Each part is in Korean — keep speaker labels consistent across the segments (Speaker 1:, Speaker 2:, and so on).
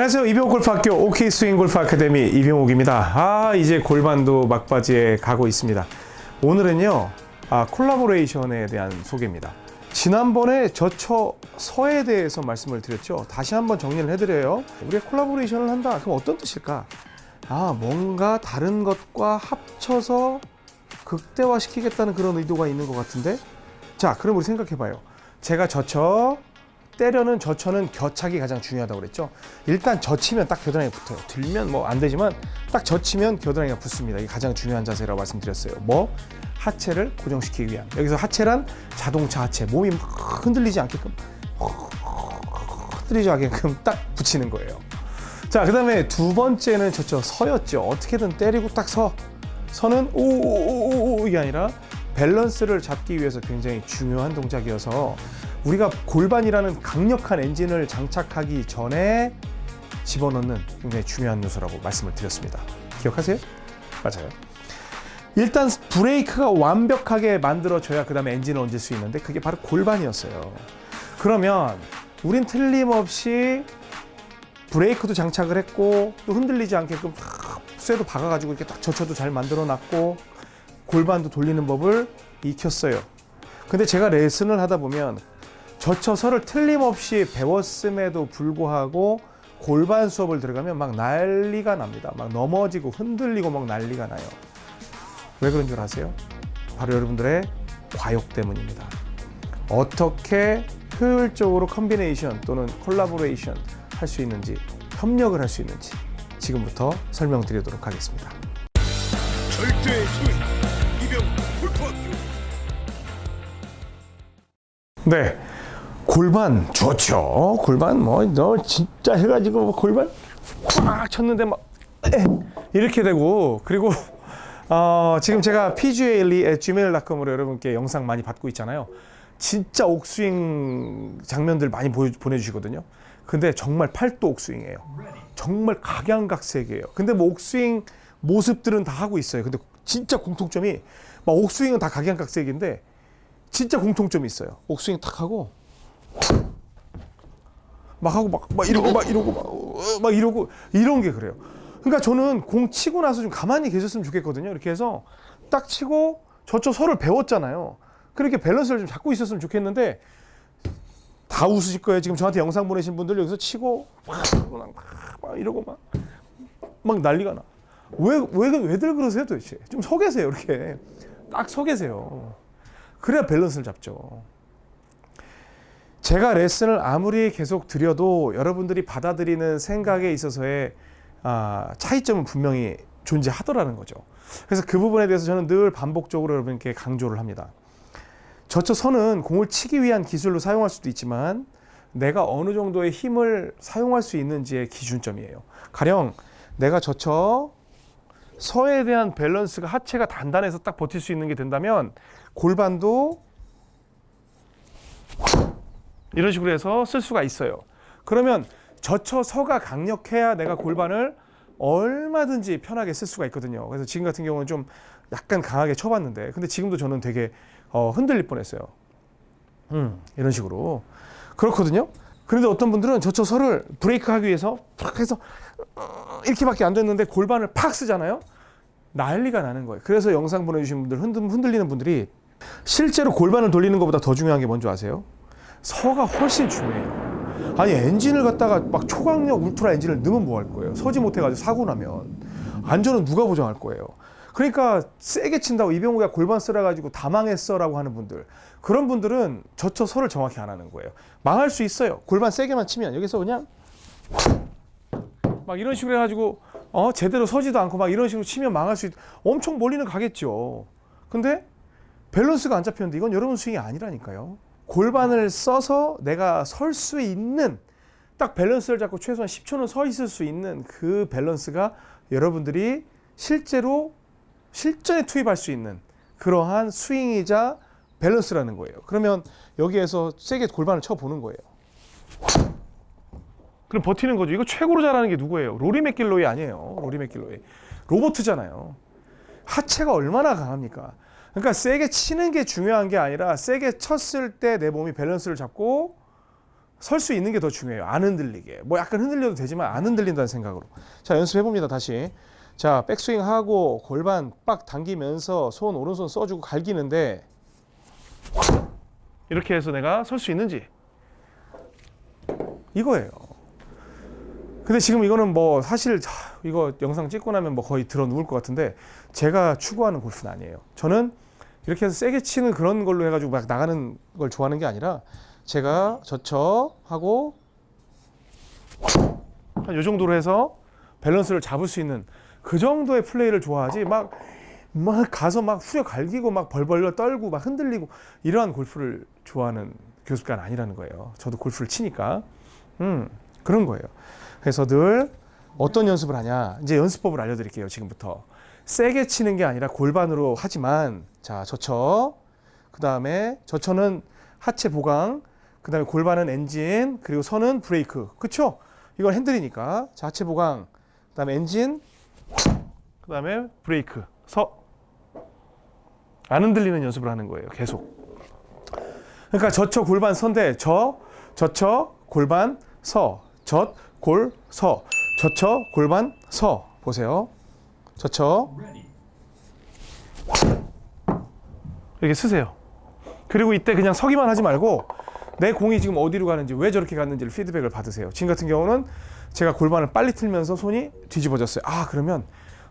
Speaker 1: 안녕하세요. 이병옥 골프학교 OK 스윙 골프 아카데미 이병옥입니다. 아 이제 골반도 막바지에 가고 있습니다. 오늘은요 아, 콜라보레이션에 대한 소개입니다. 지난번에 저처 서에 대해서 말씀을 드렸죠. 다시 한번 정리를 해드려요. 우리가 콜라보레이션을 한다. 그럼 어떤 뜻일까? 아 뭔가 다른 것과 합쳐서 극대화시키겠다는 그런 의도가 있는 것 같은데. 자, 그럼 우리 생각해봐요. 제가 저처 때려는 저처는 겨착이 가장 중요하다고 그랬죠. 일단 젖히면 딱 겨드랑이 붙어요. 들면 뭐 안 되지만 딱 젖히면 겨드랑이가 붙습니다. 이게 가장 중요한 자세라고 말씀드렸어요. 뭐 하체를 고정시키기 위한. 여기서 하체란 자동차 하체. 몸이 막 흔들리지 않게끔 흔들리지 않게끔 딱 붙이는 거예요. 자, 그 다음에 두 번째는 저쪽 서였죠. 어떻게든 때리고 딱 서. 서는 오오오오 이게 아니라 밸런스를 잡기 위해서 굉장히 중요한 동작이어서 우리가 골반이라는 강력한 엔진을 장착하기 전에 집어넣는 굉장히 중요한 요소라고 말씀을 드렸습니다. 기억하세요? 맞아요. 일단 브레이크가 완벽하게 만들어져야 그 다음에 엔진을 얹을 수 있는데 그게 바로 골반이었어요. 그러면 우린 틀림없이 브레이크도 장착을 했고 또 흔들리지 않게끔 쇠도 박아가지고 이렇게 딱 젖혀도 잘 만들어놨고 골반도 돌리는 법을 익혔어요. 근데 제가 레슨을 하다 보면 젖혀 서를 틀림없이 배웠음에도 불구하고 골반 수업을 들어가면 막 난리가 납니다. 막 넘어지고 흔들리고 막 난리가 나요. 왜 그런 줄 아세요? 바로 여러분들의 과욕 때문입니다. 어떻게 효율적으로 combination 또는 콜라보레이션 할 수 있는지 협력을 할 수 있는지 지금부터 설명드리도록 하겠습니다.
Speaker 2: 절대 스윙 이병 골프학교
Speaker 1: 네. 골반 좋죠. 골반 뭐 너 진짜 해가지고 뭐 골반 꽉 쳤는데 막 에, 이렇게 되고 그리고 어, 지금 제가 pgalli@gmail.com으로 여러분께 영상 많이 받고 있잖아요. 진짜 옥스윙 장면들 많이 보여, 보내주시거든요. 근데 정말 팔도 옥스윙이에요. 정말 각양각색이에요. 근데 뭐 옥스윙 모습들은 다 하고 있어요. 근데 진짜 공통점이 막 옥스윙은 다 각양각색인데 진짜 공통점이 있어요. 옥스윙 탁 하고 막 하고 막, 막 이러고 막 이러고 막, 어, 막 이러고 이런 게 그래요. 그러니까 저는 공 치고 나서 좀 가만히 계셨으면 좋겠거든요. 이렇게 해서 딱 치고 저쳐 서를 배웠잖아요. 그렇게 밸런스를 좀 잡고 있었으면 좋겠는데 다 웃으실 거예요. 지금 저한테 영상 보내신 분들 여기서 치고 막, 막, 막 이러고 막, 막 난리가 나. 왜, 왜, 왜들 그러세요 도대체? 좀 서 계세요. 이렇게. 딱 서 계세요. 그래야 밸런스를 잡죠. 제가 레슨을 아무리 계속 드려도 여러분들이 받아들이는 생각에 있어서의 아, 차이점은 분명히 존재하더라는 거죠. 그래서 그 부분에 대해서 저는 늘 반복적으로 여러분께 강조를 합니다. 저처 선은 공을 치기 위한 기술로 사용할 수도 있지만 내가 어느 정도의 힘을 사용할 수 있는지의 기준점이에요. 가령 내가 저처 서에 대한 밸런스가 하체가 단단해서 딱 버틸 수 있는 게 된다면 골반도 이런 식으로 해서 쓸 수가 있어요. 그러면 저처 서가 강력해야 내가 골반을 얼마든지 편하게 쓸 수가 있거든요. 그래서 지금 같은 경우는 좀 약간 강하게 쳐봤는데, 근데 지금도 저는 되게 어, 흔들릴 뻔했어요. 음, 이런 식으로 그렇거든요. 그런데 어떤 분들은 저처 서를 브레이크 하기 위해서 팍 해서 어, 이렇게밖에 안 됐는데 골반을 팍 쓰잖아요. 난리가 나는 거예요. 그래서 영상 보내주신 분들 흔들, 흔들리는 분들이 실제로 골반을 돌리는 것보다 더 중요한 게 뭔지 아세요? 서가 훨씬 중요해요. 아니 엔진을 갖다가 막 초강력 울트라 엔진을 넣으면 뭐 할 거예요? 서지 못해가지고 사고 나면 안전은 누가 보장할 거예요? 그러니까 세게 친다고 이병우가 골반 쓸어가지고 다 망했어 라고 하는 분들 그런 분들은 저처 서를 정확히 안 하는 거예요. 망할 수 있어요. 골반 세게만 치면 여기서 그냥 막 이런 식으로 해가지고 어 제대로 서지도 않고 막 이런 식으로 치면 망할 수 있. 엄청 멀리는 가겠죠. 근데 밸런스가 안 잡혔는데 이건 여러분 스윙이 아니라니까요. 골반을 써서 내가 설 수 있는 딱 밸런스를 잡고 최소한 10초는 서 있을 수 있는 그 밸런스가 여러분들이 실제로 실전에 투입할 수 있는 그러한 스윙이자 밸런스라는 거예요. 그러면 여기에서 세게 골반을 쳐 보는 거예요. 그럼 버티는 거죠. 이거 최고로 잘하는 게 누구예요? 로리 매킬로이 아니에요. 로리 매킬로이. 로보트잖아요. 하체가 얼마나 강합니까? 그러니까 세게 치는 게 중요한 게 아니라 세게 쳤을 때 내 몸이 밸런스를 잡고 설 수 있는 게 더 중요해요. 안 흔들리게. 뭐 약간 흔들려도 되지만 안 흔들린다는 생각으로. 자, 연습해 봅니다. 다시. 자, 백스윙 하고 골반 빡 당기면서 손 오른손 써주고 갈기는데 이렇게 해서 내가 설 수 있는지 이거예요. 근데 지금 이거는 뭐 사실 자, 이거 영상 찍고 나면 뭐 거의 들어 누울 것 같은데 제가 추구하는 골프는 아니에요. 저는 이렇게 해서 세게 치는 그런 걸로 해가지고 막 나가는 걸 좋아하는 게 아니라 제가 저쳐 하고 한 요 정도로 해서 밸런스를 잡을 수 있는 그 정도의 플레이를 좋아하지 막, 막 가서 막 후려 갈기고 막 벌벌 떨고 막 흔들리고 이러한 골프를 좋아하는 교습가는 아니라는 거예요. 저도 골프를 치니까. 음, 그런 거예요. 그래서 늘 어떤 연습을 하냐. 이제 연습법을 알려드릴게요. 지금부터. 세게 치는 게 아니라 골반으로 하지만 자, 저쳐. 그 다음에 저쳐는 하체 보강. 그 다음에 골반은 엔진. 그리고 선은 브레이크. 그쵸? 이건 핸들이니까. 자, 하체 보강. 그 다음에 엔진. 그 다음에 브레이크. 서. 안 흔들리는 연습을 하는 거예요. 계속. 그러니까 저쳐 골반 선대 저 저쳐 골반 서 젖, 골, 서 저쳐 골반 서 보세요. 저쳐 이렇게 쓰세요. 그리고 이때 그냥 서기만 하지 말고 내 공이 지금 어디로 가는지 왜 저렇게 갔는지를 피드백을 받으세요. 지금 같은 경우는 제가 골반을 빨리 틀면서 손이 뒤집어졌어요. 아 그러면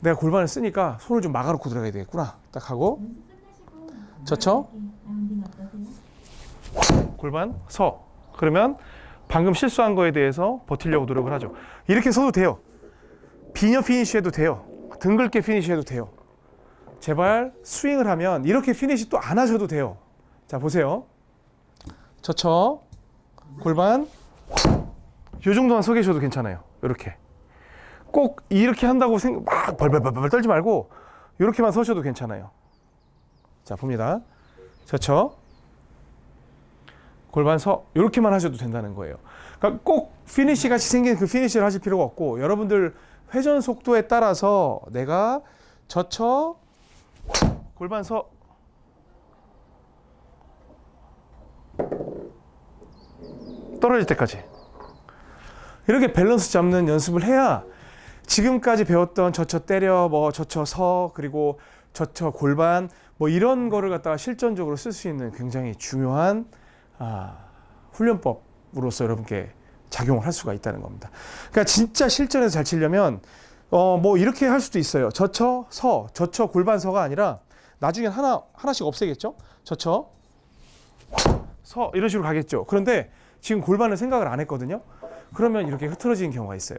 Speaker 1: 내가 골반을 쓰니까 손을 좀 막아놓고 들어가야 되겠구나. 딱 하고 저쳐 골반 서 그러면 방금 실수한 거에 대해서 버티려고 노력을 하죠. 이렇게 서도 돼요. 비녀 피니시 해도 돼요. 둥글게 피니시 해도 돼요. 제발 스윙을 하면 이렇게 피니시 또 안 하셔도 돼요. 자 보세요. 저쳐. 골반. 요 정도만 서 계셔도 괜찮아요. 이렇게. 꼭 이렇게 한다고 생각 막 벌벌벌벌 떨지 말고 이렇게만 서셔도 괜찮아요. 자 봅니다. 저쳐 골반 서 이렇게만 하셔도 된다는 거예요. 그러니까 꼭 피니시 같이 생긴 그 피니시를 하실 필요가 없고 여러분들 회전 속도에 따라서 내가 저쳐 골반 서 떨어질 때까지 이렇게 밸런스 잡는 연습을 해야 지금까지 배웠던 저쳐 때려 뭐 저쳐 서 그리고 저쳐 골반 뭐 이런 거를 갖다가 실전적으로 쓸 수 있는 굉장히 중요한 아, 훈련법으로서 여러분께 작용을 할 수가 있다는 겁니다. 그러니까 진짜 실전에서 잘 치려면 어, 뭐 이렇게 할 수도 있어요. 저쳐 서, 저쳐 골반 서가 아니라 나중엔 하나 하나씩 없애겠죠. 저쳐 서 이런 식으로 가겠죠. 그런데 지금 골반을 생각을 안 했거든요. 그러면 이렇게 흐트러지는 경우가 있어요.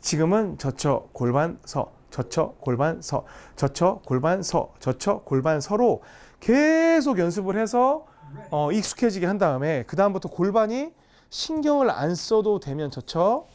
Speaker 1: 지금은 저쳐 골반 서, 저쳐 골반 서, 저쳐 골반 서, 저쳐 골반 서로 계속 연습을 해서 어, 익숙해지게 한 다음에 그 다음부터 골반이 신경을 안 써도 되면 저쳐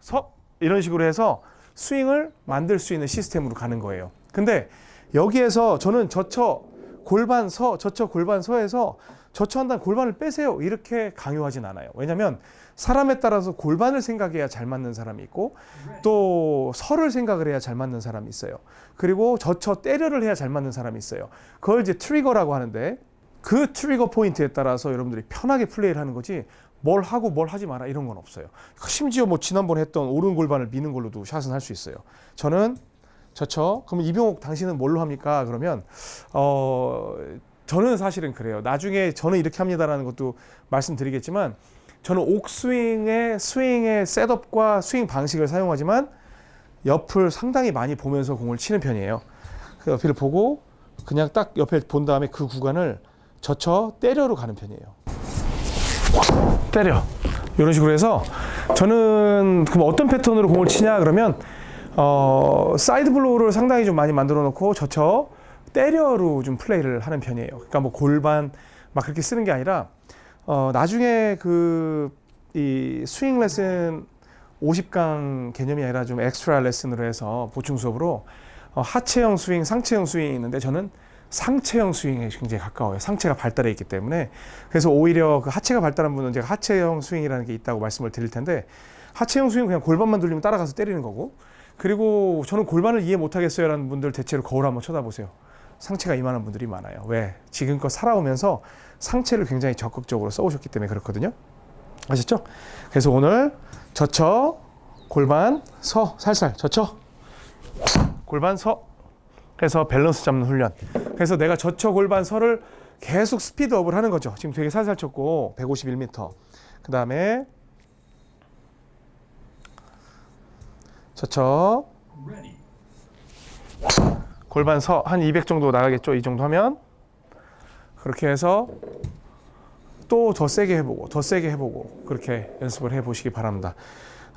Speaker 1: 서 이런 식으로 해서 스윙을 만들 수 있는 시스템으로 가는 거예요. 근데 여기에서 저는 저쳐 골반 서 저쳐 골반 서에서 저쳐한다는 골반을 빼세요 이렇게 강요하진 않아요. 왜냐하면 사람에 따라서 골반을 생각해야 잘 맞는 사람이 있고 또 서를 생각을 해야 잘 맞는 사람이 있어요. 그리고 저쳐 때려를 해야 잘 맞는 사람이 있어요. 그걸 이제 trigger라고 하는데 그 trigger 포인트에 따라서 여러분들이 편하게 플레이를 하는 거지 뭘 하고 뭘 하지 마라 이런 건 없어요. 심지어 뭐 지난번에 했던 오른 골반을 미는 걸로도 샷은 할 수 있어요. 저는 저쳐 그러면 이병옥 당신은 뭘로 합니까? 그러면 어 저는 사실은 그래요. 나중에 저는 이렇게 합니다라는 것도 말씀드리겠지만 저는 옥스윙의 스윙의 셋업과 스윙 방식을 사용하지만 옆을 상당히 많이 보면서 공을 치는 편이에요. 그 옆을 보고 그냥 딱 옆에 본 다음에 그 구간을 젖혀 때려로 가는 편이에요. 때려. 이런 식으로 해서 저는 그럼 어떤 패턴으로 공을 치냐 그러면 어, side blow를 상당히 좀 많이 만들어 놓고 젖혀 때려로 좀 플레이를 하는 편이에요. 그러니까 뭐 골반 막 그렇게 쓰는 게 아니라 어, 나중에 그 이 스윙 레슨 50강 개념이 아니라 좀 엑스트라 레슨으로 해서 보충 수업으로 어, 하체형 스윙, 상체형 스윙이 있는데 저는 상체형 스윙에 굉장히 가까워요. 상체가 발달해 있기 때문에. 그래서 오히려 그 하체가 발달한 분은 제가 하체형 스윙이라는 게 있다고 말씀을 드릴 텐데 하체형 스윙은 그냥 골반만 돌리면 따라가서 때리는 거고 그리고 저는 골반을 이해 못하겠어요 라는 분들 대체로 거울 한번 쳐다보세요. 상체가 이만한 분들이 많아요. 왜? 지금껏 살아오면서 상체를 굉장히 적극적으로 써오셨기 때문에 그렇거든요. 아셨죠? 그래서 오늘 젖혀 골반 서 살살 젖혀 골반 서 해서 밸런스 잡는 훈련. 그래서 내가 젖혀 골반 서를 계속 스피드업을 하는 거죠. 지금 되게 살살 쳤고 151m. 그 다음에 젖혀 골반 서 한 200 정도 나가겠죠. 이 정도 하면 그렇게 해서 또 더 세게 해보고 더 세게 해보고 그렇게 연습을 해보시기 바랍니다.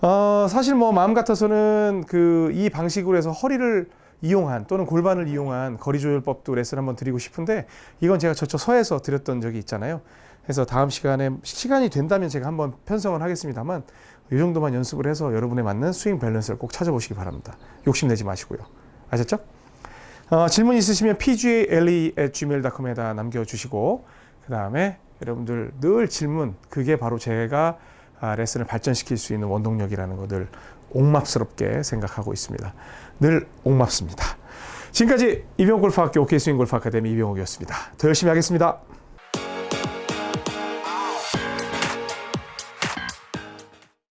Speaker 1: 어, 사실 뭐 마음 같아서는 그 이 방식으로 해서 허리를 이용한 또는 골반을 이용한 거리 조절법도 레슨 한번 드리고 싶은데 이건 제가 저쪽 서에서 드렸던 적이 있잖아요. 그래서 다음 시간에 시간이 된다면 제가 한번 편성을 하겠습니다만 이 정도만 연습을 해서 여러분에 맞는 스윙 밸런스를 꼭 찾아보시기 바랍니다. 욕심내지 마시고요. 아셨죠? 어, 질문 있으시면 pgale@gmail.com에다 남겨주시고 그 다음에 여러분들 늘 질문 그게 바로 제가 아, 레슨을 발전시킬 수 있는 원동력이라는 것을 옥맙스럽게 생각하고 있습니다. 늘 옥맙습니다. 지금까지 이병골프학교 OK스윙골프 아카데미 이병옥이었습니다. 더 열심히 하겠습니다.